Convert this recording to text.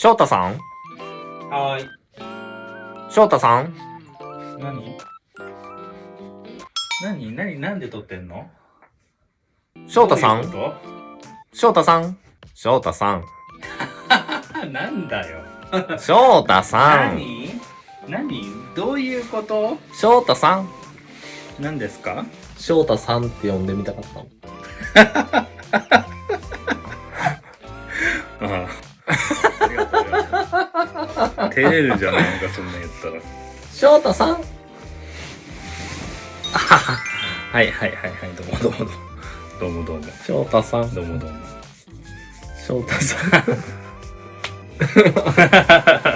翔太さん？はーい。翔太さん？何？何？何？なんで撮ってんの？翔太さん？翔太さん？翔太さん。と なんだよ。翔太さん。何？何？どういうこと？翔太さん。何ですか？翔太さんって呼んでみたかったの。ああ。照れるじゃん、なんかそんな言ったら。翔太さん？あはははいはいはいはい、どうもどうも。どうもどうも。翔太さん？どうもどうも。翔太さん。